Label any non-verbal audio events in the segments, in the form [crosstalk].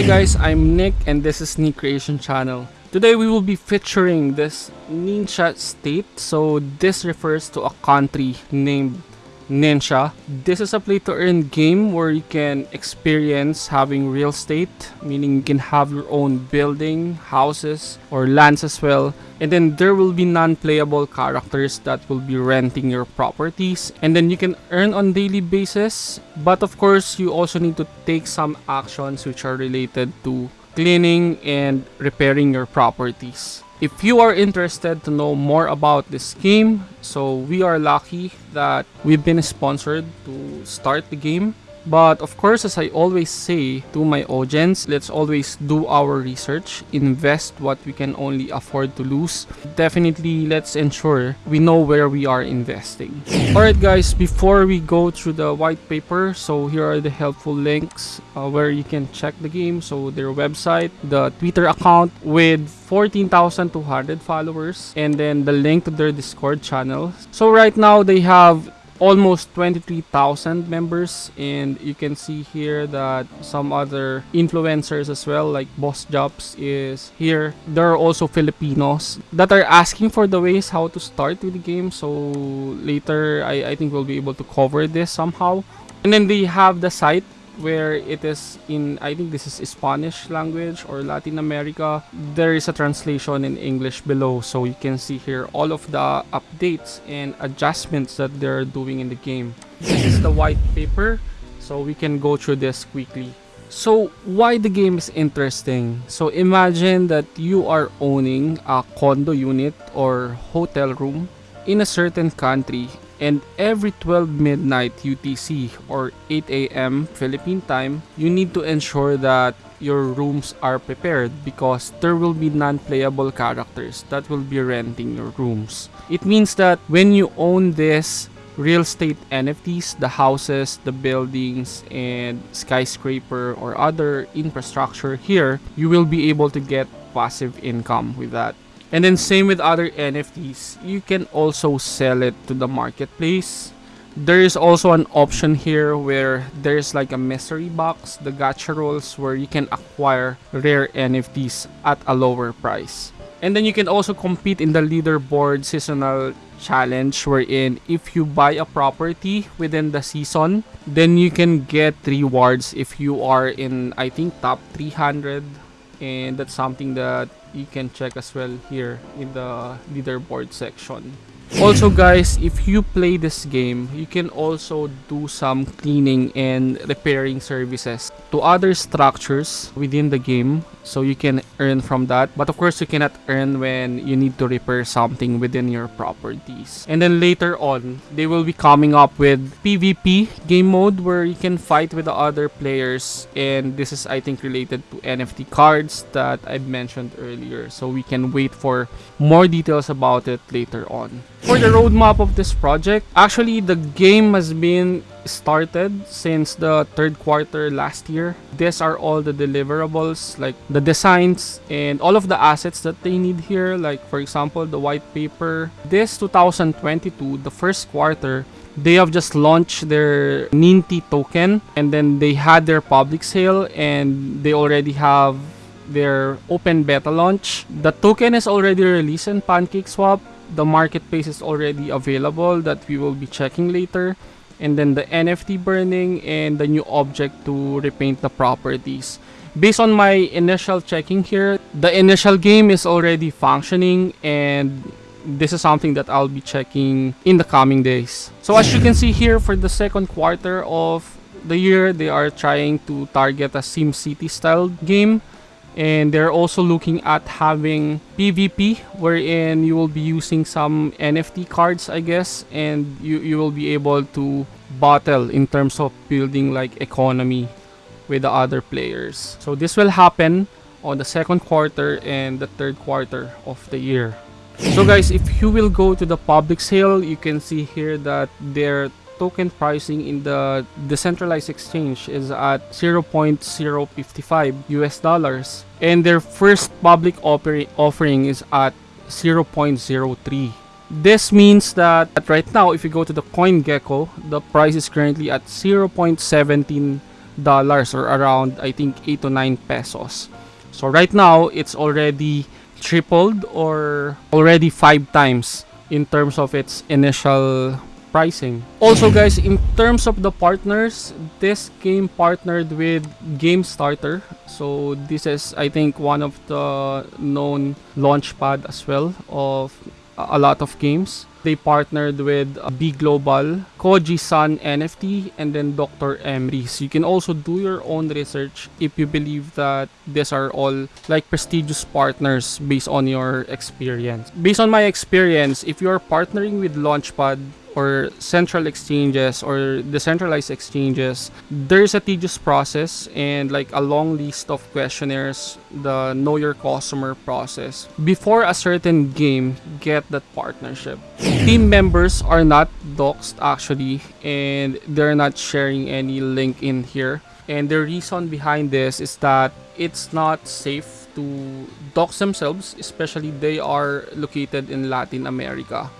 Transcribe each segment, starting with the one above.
Hi guys, I'm Nick and this is Nick Creation Channel. Today we will be featuring this Nintia Estate. So this refers to a country named Nintia. This is a play to earn game where you can experience having real estate, meaning you can have your own building, houses, or lands as well. And then there will be non-playable characters that will be renting your properties. And then you can earn on daily basis. But of course, you also need to take some actions which are related to cleaning and repairing your properties. If you are interested to know more about this game, so we are lucky that we've been sponsored to start the game. But of course, as I always say to my audience, let's always do our research, invest what we can only afford to lose. Definitely, let's ensure we know where we are investing. Alright guys, before we go through the white paper, so here are the helpful links uh, where you can check the game. So their website, the Twitter account with 14,200 followers, and then the link to their Discord channel. So right now, they have almost 23,000 members and you can see here that some other influencers as well like Boss Jobs is here. There are also Filipinos that are asking for the ways how to start with the game so later I, I think we'll be able to cover this somehow. And then they have the site where it is in I think this is Spanish language or Latin America there is a translation in English below. So you can see here all of the updates and adjustments that they're doing in the game. This is the white paper so we can go through this quickly. So why the game is interesting? So imagine that you are owning a condo unit or hotel room in a certain country and every 12 midnight UTC or 8 a.m. Philippine time, you need to ensure that your rooms are prepared because there will be non-playable characters that will be renting your rooms. It means that when you own this real estate NFTs, the houses, the buildings, and skyscraper or other infrastructure here, you will be able to get passive income with that. And then same with other NFTs, you can also sell it to the marketplace. There is also an option here where there's like a mystery box, the gacha rolls where you can acquire rare NFTs at a lower price. And then you can also compete in the leaderboard seasonal challenge wherein if you buy a property within the season, then you can get rewards if you are in I think top 300 and that's something that you can check as well here in the leaderboard section also guys if you play this game you can also do some cleaning and repairing services to other structures within the game. So you can earn from that. But of course you cannot earn when you need to repair something within your properties. And then later on they will be coming up with pvp game mode where you can fight with the other players. And this is i think related to nft cards that i mentioned earlier. So we can wait for more details about it later on for the roadmap of this project, actually the game has been started since the third quarter last year. These are all the deliverables, like the designs and all of the assets that they need here. Like for example, the white paper. This 2022, the first quarter, they have just launched their Ninty token and then they had their public sale and they already have their open beta launch. The token is already released in PancakeSwap the marketplace is already available that we will be checking later and then the NFT burning and the new object to repaint the properties. Based on my initial checking here, the initial game is already functioning and this is something that I'll be checking in the coming days. So as you can see here for the second quarter of the year, they are trying to target a SimCity style game and they're also looking at having PvP wherein you will be using some NFT cards I guess and you, you will be able to battle in terms of building like economy with the other players. So this will happen on the second quarter and the third quarter of the year. So guys, if you will go to the public sale, you can see here that their token pricing in the decentralized exchange is at 0.055 US dollars and their first public offering is at 0.03 this means that right now if you go to the CoinGecko the price is currently at 0.17 dollars or around I think 8 to 9 pesos. So right now it's already tripled or already 5 times in terms of its initial pricing. Also guys, in terms of the partners, this game partnered with Game Starter. So this is I think one of the known launchpad as well of a lot of games. They partnered with uh, B Global, Koji Sun NFT, and then Dr. Emery. So you can also do your own research if you believe that these are all like prestigious partners based on your experience. Based on my experience, if you're partnering with Launchpad, or central exchanges or decentralized exchanges, there's a tedious process and like a long list of questionnaires, the know your customer process before a certain game get that partnership. Team members are not doxed actually and they're not sharing any link in here. And the reason behind this is that it's not safe to dox themselves, especially they are located in Latin America.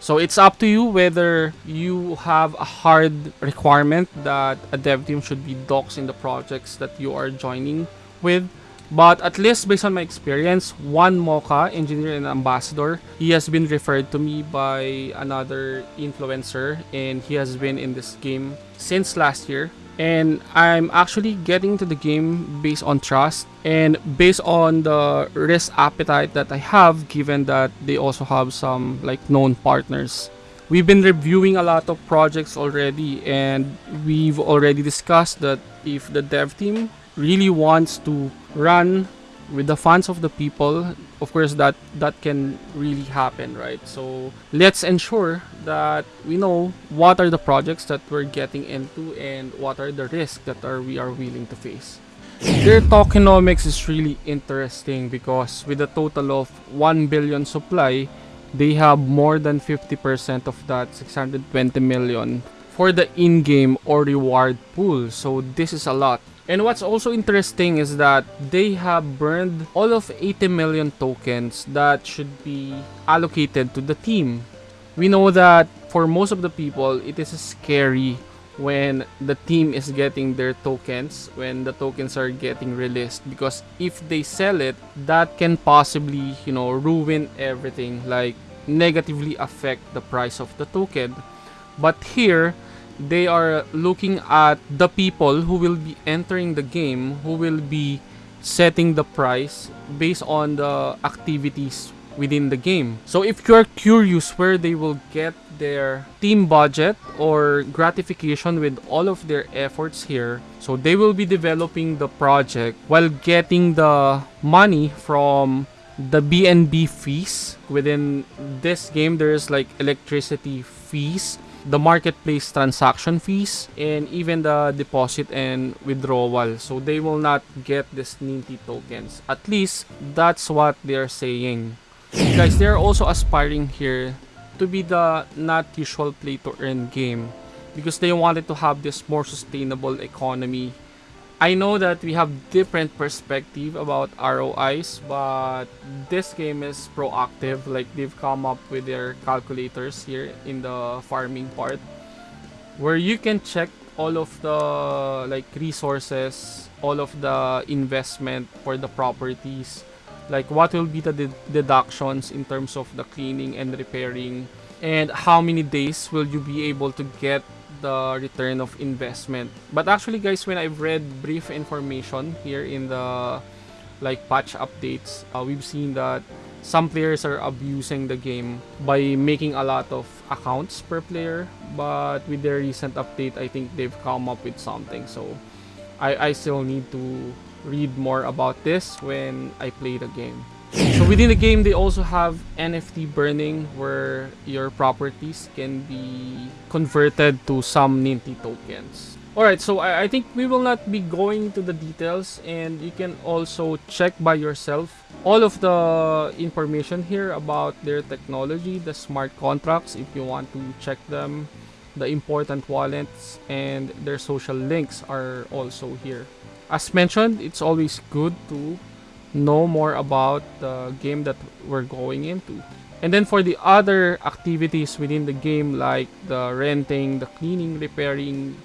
So it's up to you whether you have a hard requirement that a dev team should be docs in the projects that you are joining with. But at least based on my experience, one Mocha, engineer and ambassador, he has been referred to me by another influencer and he has been in this game since last year and I'm actually getting to the game based on trust and based on the risk appetite that I have given that they also have some like known partners. We've been reviewing a lot of projects already and we've already discussed that if the dev team really wants to run with the funds of the people of course that that can really happen right so let's ensure that we know what are the projects that we're getting into and what are the risks that are we are willing to face. Their tokenomics is really interesting because with a total of 1 billion supply they have more than 50% of that 620 million for the in-game or reward pool. So this is a lot. And what's also interesting is that they have burned all of 80 million tokens that should be allocated to the team. We know that for most of the people, it is scary when the team is getting their tokens, when the tokens are getting released. Because if they sell it, that can possibly, you know, ruin everything, like negatively affect the price of the token. But here, they are looking at the people who will be entering the game, who will be setting the price based on the activities within the game. So if you're curious where they will get their team budget or gratification with all of their efforts here, so they will be developing the project while getting the money from the BNB fees. Within this game there's like electricity fees the marketplace transaction fees and even the deposit and withdrawal. So they will not get this Ninty tokens. At least that's what they're saying guys they're also aspiring here to be the not usual play to earn game because they wanted to have this more sustainable economy I know that we have different perspective about ROIs, but this game is proactive. Like they've come up with their calculators here in the farming part, where you can check all of the like resources, all of the investment for the properties, like what will be the de deductions in terms of the cleaning and repairing, and how many days will you be able to get the return of investment. But actually guys, when I've read brief information here in the like patch updates, uh, we've seen that some players are abusing the game by making a lot of accounts per player. But with their recent update, I think they've come up with something. So I, I still need to read more about this when I play the game. So within the game, they also have NFT burning where your properties can be converted to some Ninty tokens. Alright, so I, I think we will not be going to the details and you can also check by yourself all of the information here about their technology, the smart contracts if you want to check them, the important wallets, and their social links are also here. As mentioned, it's always good to know more about the game that we're going into. And then for the other activities within the game like the renting, the cleaning, repairing,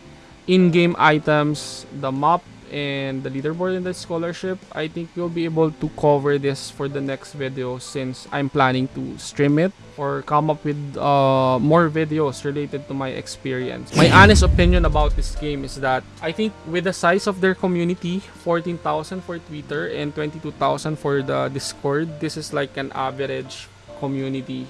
in-game items, the map, and the leaderboard and the scholarship, I think we'll be able to cover this for the next video since I'm planning to stream it or come up with uh, more videos related to my experience. My [laughs] honest opinion about this game is that I think with the size of their community, 14,000 for Twitter and 22,000 for the Discord, this is like an average community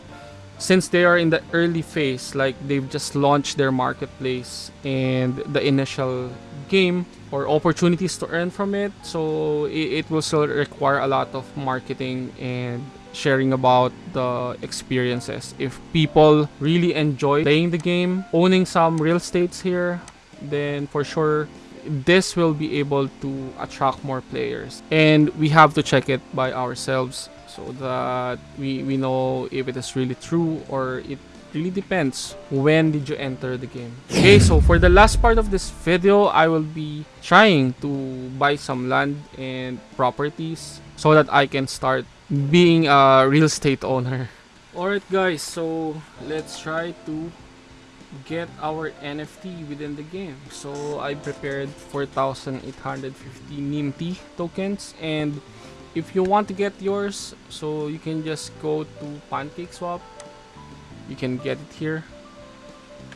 since they are in the early phase like they've just launched their marketplace and the initial game or opportunities to earn from it. So it, it will still require a lot of marketing and sharing about the experiences. If people really enjoy playing the game owning some real estates here then for sure this will be able to attract more players. And we have to check it by ourselves so that we, we know if it is really true or it really depends when did you enter the game. Okay so for the last part of this video i will be trying to buy some land and properties so that i can start being a real estate owner. [laughs] Alright guys so let's try to get our nft within the game. So i prepared 4850 NINT tokens and if you want to get yours so you can just go to pancake swap. You can get it here.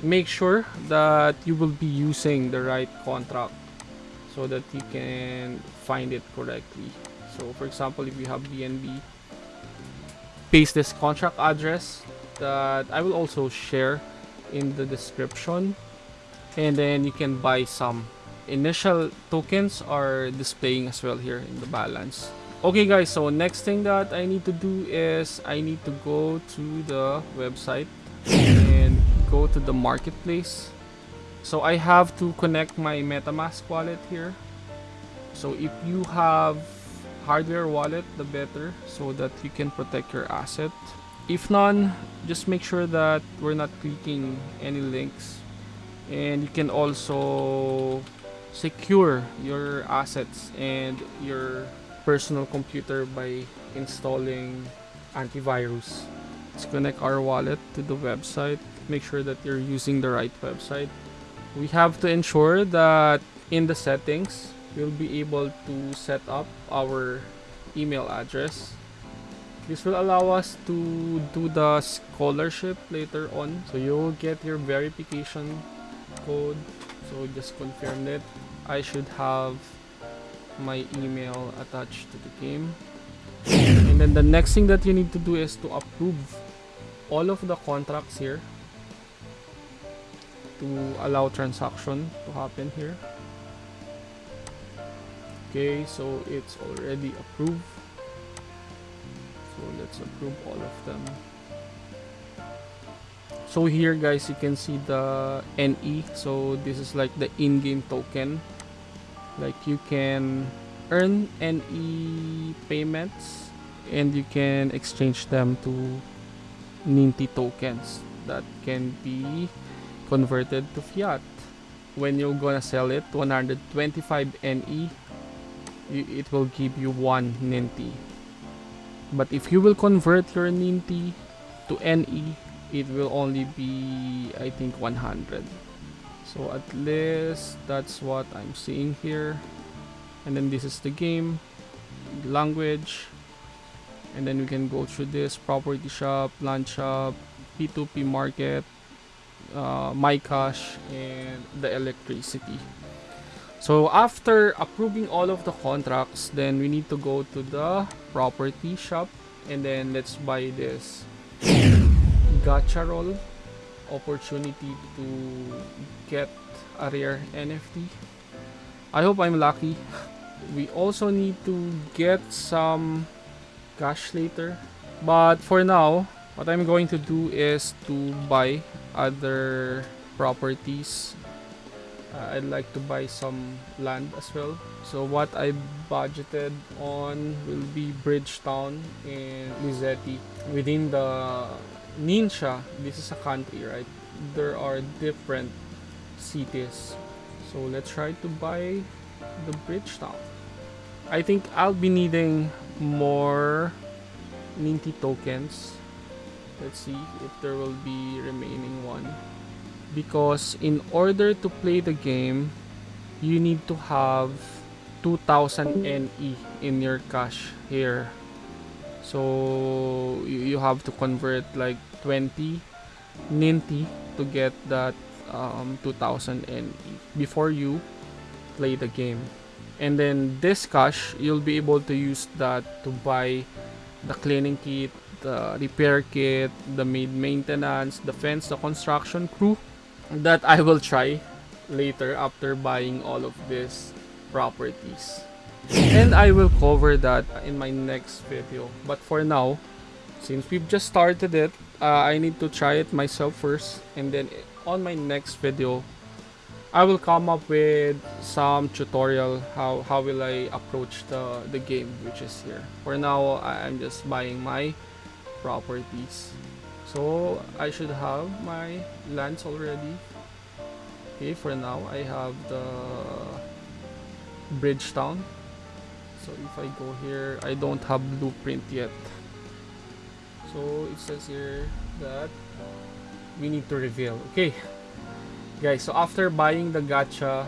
Make sure that you will be using the right contract so that you can find it correctly. So for example if you have BNB paste this contract address that I will also share in the description. And then you can buy some. Initial tokens are displaying as well here in the balance okay guys so next thing that i need to do is i need to go to the website and go to the marketplace. So i have to connect my metamask wallet here. So if you have hardware wallet the better so that you can protect your asset. If none just make sure that we're not clicking any links. And you can also secure your assets and your personal computer by installing antivirus. Let's connect our wallet to the website. Make sure that you're using the right website. We have to ensure that in the settings, we'll be able to set up our email address. This will allow us to do the scholarship later on. So you'll get your verification code. So just confirm it. I should have my email attached to the game. And then the next thing that you need to do is to approve all of the contracts here to allow transaction to happen here. Okay so it's already approved. So let's approve all of them. So here guys you can see the NE so this is like the in-game token like you can earn NE payments and you can exchange them to Ninty tokens that can be converted to fiat. When you're gonna sell it 125 NE it will give you one Ninty. But if you will convert your Ninty to NE it will only be I think 100 so at least that's what I'm seeing here. And then this is the game language. And then we can go through this property shop land shop p2p market uh, my cash and the electricity. So after approving all of the contracts then we need to go to the property shop. And then let's buy this. Gacha roll opportunity to get a rare NFT. I hope I'm lucky. We also need to get some cash later. But for now, what I'm going to do is to buy other properties. Uh, I'd like to buy some land as well. So what I budgeted on will be Bridgetown and Lizetti within the Nintia, this is a country, right? There are different cities. So let's try to buy the bridge Bridgetown. I think I'll be needing more Ninty tokens. Let's see if there will be remaining one. because in order to play the game you need to have 2000 NE in your cash here so you, you have to convert like 20 Ninty to get that um, 2000 NE before you play the game. And then this cash you'll be able to use that to buy the cleaning kit the repair kit the mid maintenance the fence the construction crew that I will try later after buying all of these properties and I will cover that in my next video. But for now since we've just started it uh, I need to try it myself first. And then on my next video I will come up with some tutorial how, how will I approach the, the game which is here. For now I'm just buying my properties. So I should have my lands already. Okay for now I have the Bridgetown so if I go here I don't have blueprint yet. So it says here that we need to reveal. Okay. Guys so after buying the gacha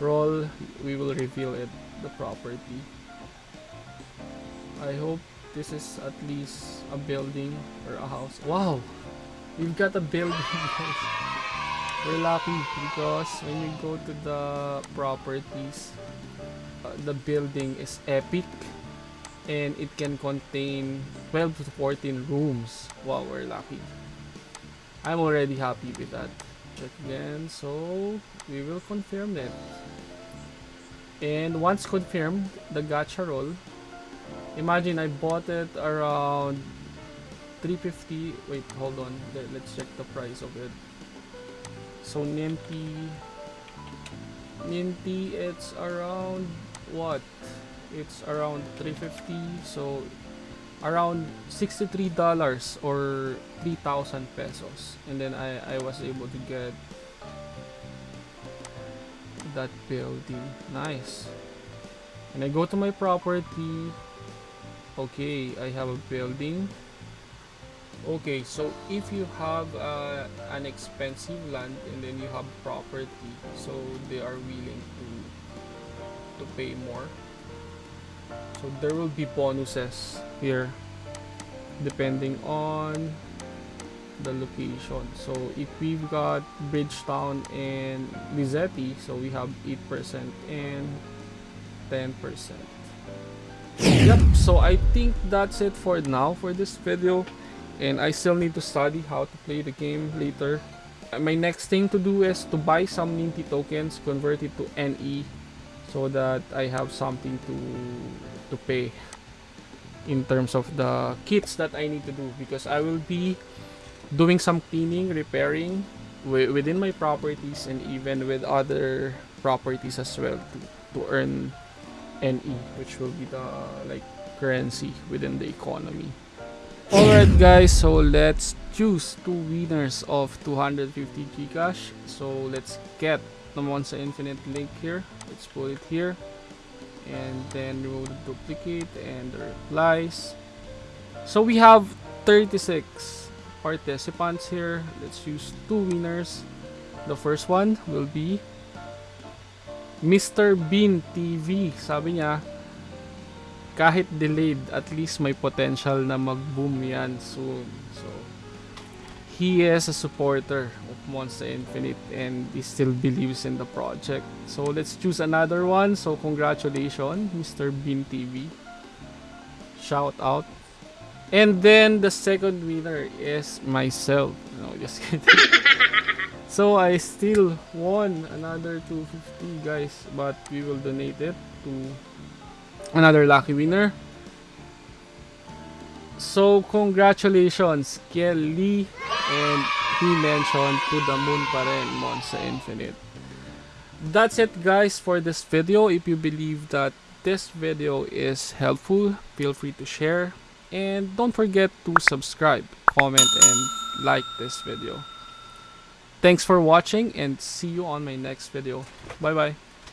roll we will reveal it the property. I hope this is at least a building or a house. Wow! We've got a building [laughs] guys. We're lucky because when you go to the properties uh, the building is epic and it can contain 12 to 14 rooms wow we're lucky. I'm already happy with that. Check again so we will confirm that and once confirmed the gacha roll imagine I bought it around 350 wait hold on. Let's check the price of it. So Ninty Ninty it's around what? It's around 350 so around 63 dollars or 3000 pesos. And then I, I was able to get that building. Nice. And I go to my property okay I have a building. Okay so if you have uh, an expensive land and then you have property so they are willing to to pay more. So there will be bonuses here depending on the location. So if we've got Bridgetown and Lizetti so we have 8% and 10% yep so I think that's it for now for this video. And I still need to study how to play the game later. My next thing to do is to buy some Ninty tokens convert it to NE so that I have something to to pay in terms of the kits that I need to do because I will be doing some cleaning, repairing within my properties and even with other properties as well to, to earn NE which will be the like currency within the economy. [laughs] Alright guys, so let's choose two winners of 250 Gcash. So let's get the Monster Infinite link here. Let's put it here. And then we will duplicate and the replies. So we have 36 participants here. Let's use two winners. The first one will be Mr. Bean TV sabi niya kahit delayed at least may potential na mag-boom yan soon. So he is a supporter of Monster Infinite and he still believes in the project. So let's choose another one. So congratulations, Mr. Bean TV. Shout out. And then the second winner is myself. No, just kidding. [laughs] so I still won another 250 guys, but we will donate it to another lucky winner. So congratulations, Kelly and he mentioned to the moon pa rin, Infinite. That's it guys for this video. If you believe that this video is helpful, feel free to share. And don't forget to subscribe, comment, and like this video. Thanks for watching and see you on my next video. Bye bye.